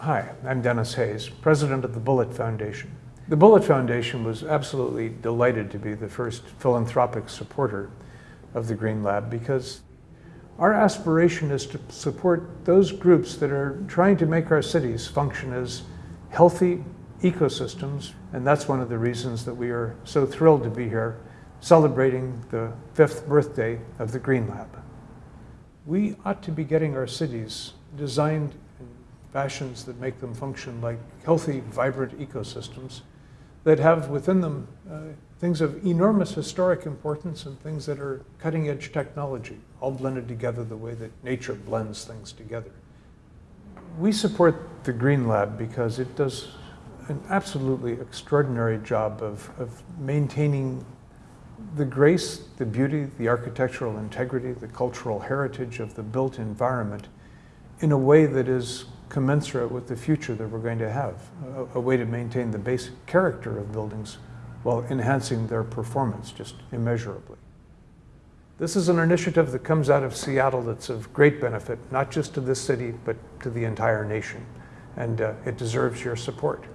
Hi, I'm Denis Hayes, president of the Bullitt Foundation. The Bullitt Foundation was absolutely delighted to be the first philanthropic supporter of the Green Lab because our aspiration is to support those groups that are trying to make our cities function as healthy ecosystems, and that's one of the reasons that we are so thrilled to be here celebrating the fifth birthday of the Green Lab. We ought to be getting our cities designed fashions that make them function like healthy, vibrant ecosystems that have within them uh, things of enormous historic importance and things that are cutting edge technology, all blended together the way that nature blends things together. We support the Green Lab because it does an absolutely extraordinary job of, of maintaining the grace, the beauty, the architectural integrity, the cultural heritage of the built environment in a way that is commensurate with the future that we're going to have, a, a, way to maintain the basic character of buildings while enhancing their performance just immeasurably. This is an initiative that comes out of Seattle that's of great benefit, not just to this city, but to the entire nation. And uh, it deserves your support.